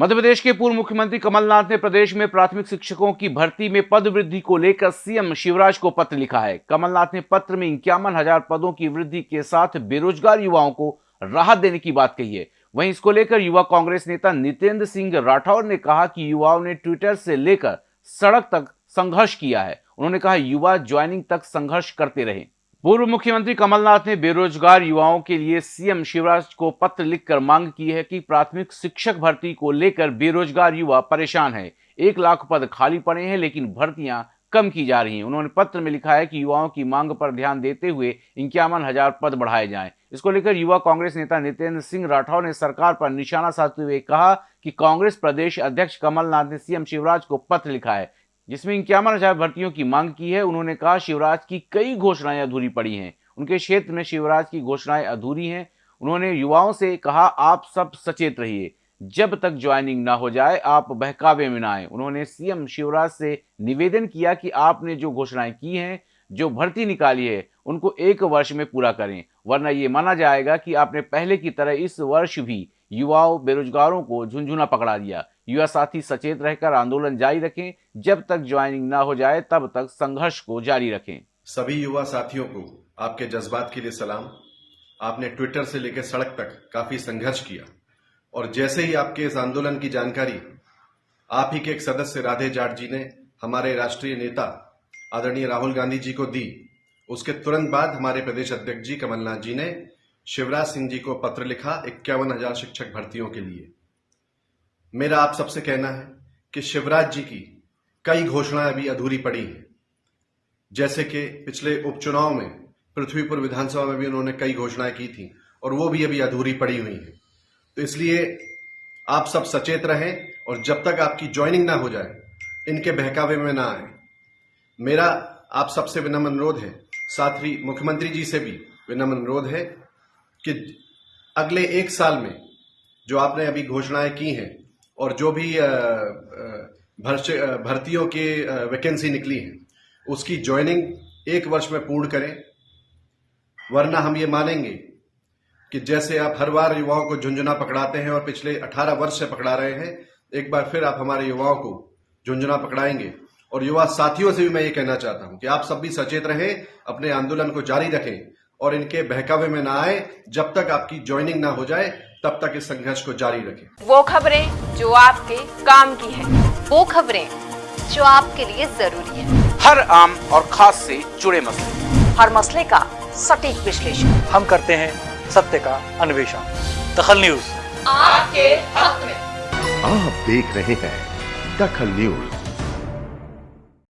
मध्य प्रदेश के पूर्व मुख्यमंत्री कमलनाथ ने प्रदेश में प्राथमिक शिक्षकों की भर्ती में पद वृद्धि को लेकर सीएम शिवराज को पत्र लिखा है। कमलनाथ ने पत्र में इक्यावन हज़ार पदों की वृद्धि के साथ बेरोजगार युवाओं को राहत देने की बात कही है। वहीं इसको लेकर युवा कांग्रेस नेता नितेंद्र सिंह राठौर ने कहा कि युवाओं ने ट्विटर से लेकर सड़क तक संघर्ष किया है। उन्होंने कहा, युवा ज्वाइनिंग तक संघर्ष करते रहे। पूर्व मुख्यमंत्री कमलनाथ ने बेरोजगार युवाओं के लिए सीएम शिवराज को पत्र लिखकर मांग की है कि प्राथमिक शिक्षक भर्ती को लेकर बेरोजगार युवा परेशान है। एक लाख पद खाली पड़े हैं, लेकिन भर्तियाँ कम की जा रही हैं। उन्होंने पत्र में लिखा है कि युवाओं की मांग पर ध्यान देते हुए इक्यावन हज़ार पद बढ़ाए जाएँ। इसको लेकर युवा कांग्रेस नेता नितेंद्र सिंह राठौर ने सरकार पर निशाना साधते हुए कहा कि कांग्रेस प्रदेश अध्यक्ष कमलनाथ ने सीएम शिवराज को पत्र लिखा है। जिसमें इक्यावन हज़ार भर्तियों की मांग की है, उन्होंने कहा, शिवराज की कई घोषणाएँ अधूरी पड़ी हैं। उनके क्षेत्र में शिवराज की घोषणाएँ अधूरी हैं। उन्होंने युवाओं से कहा, आप सब सचेत रहिए। जब तक ज्वाइनिंग ना हो जाए, आप बहकावे में ना आए। उन्होंने सीएम शिवराज से निवेदन किया कि आपने जो घोषणाएँ की हैं, जो भर्ती निकाली है, उनको एक वर्ष में पूरा करें। वरना ये माना जाएगा कि आपने पहले की तरह इस वर्ष भी युवाओं बेरोजगारों को झुंझुना पकड़ा दिया। युवा साथी सचेत रहकर आंदोलन जारी रखें। जब तक ज्वाइनिंग ना हो जाए, तब तक संघर्ष को जारी रखें। सभी युवा साथियों को आपके जज्बात के लिए सलाम। आपने ट्विटर से लेकर सड़क तक काफ़ी संघर्ष किया। और जैसे ही आपके इस आंदोलन की जानकारी, आप ही के एक सदस्य राधे जाट जी ने हमारे राष्ट्रीय नेता आदरणीय राहुल गांधी जी को दी, उसके तुरंत बाद हमारे प्रदेश अध्यक्ष जी कमलनाथ जी ने शिवराज सिंह जी को पत्र लिखा इक्यावन हज़ार शिक्षक भर्तियों के लिए। मेरा आप सबसे कहना है कि शिवराज जी की कई घोषणाएँ अभी अधूरी पड़ी हैं। जैसे कि पिछले उपचुनाव में पृथ्वीपुर विधानसभा में भी उन्होंने कई घोषणाएँ की थी और वो भी अभी अधूरी पड़ी हुई हैं। तो इसलिए आप सब सचेत रहें और जब तक आपकी ज्वाइनिंग ना हो जाए, इनके बहकावे में ना आए। मेरा आप सबसे विनम्र अनुरोध है, साथ ही मुख्यमंत्री जी से भी विनम्र अनुरोध है कि अगले एक साल में जो आपने अभी घोषणाएँ की हैं और जो भी भर्तियों की वैकेंसी निकली है, उसकी ज्वाइनिंग एक वर्ष में पूर्ण करें। वरना हम ये मानेंगे कि जैसे आप हर बार युवाओं को झुंझुना पकड़ाते हैं और पिछले 18 वर्ष से पकड़ा रहे हैं, एक बार फिर आप हमारे युवाओं को झुंझुना पकड़ाएँगे। और युवा साथियों से भी मैं ये कहना चाहता हूँ कि आप सब भी सचेत रहें, अपने आंदोलन को जारी रखें और इनके बहकावे में ना आए जब तक आपकी ज्वाइनिंग ना हो जाए तब तक इस संघर्ष को जारी रखें। वो खबरें जो आपके काम की है। वो खबरें जो आपके लिए ज़रूरी है। हर आम और खास से जुड़े मसले। हर मसले का सटीक विश्लेषण। हम करते हैं सत्य का अन्वेषण। दखल न्यूज़। आपके हक में। आप देख रहे हैं दखल न्यूज़।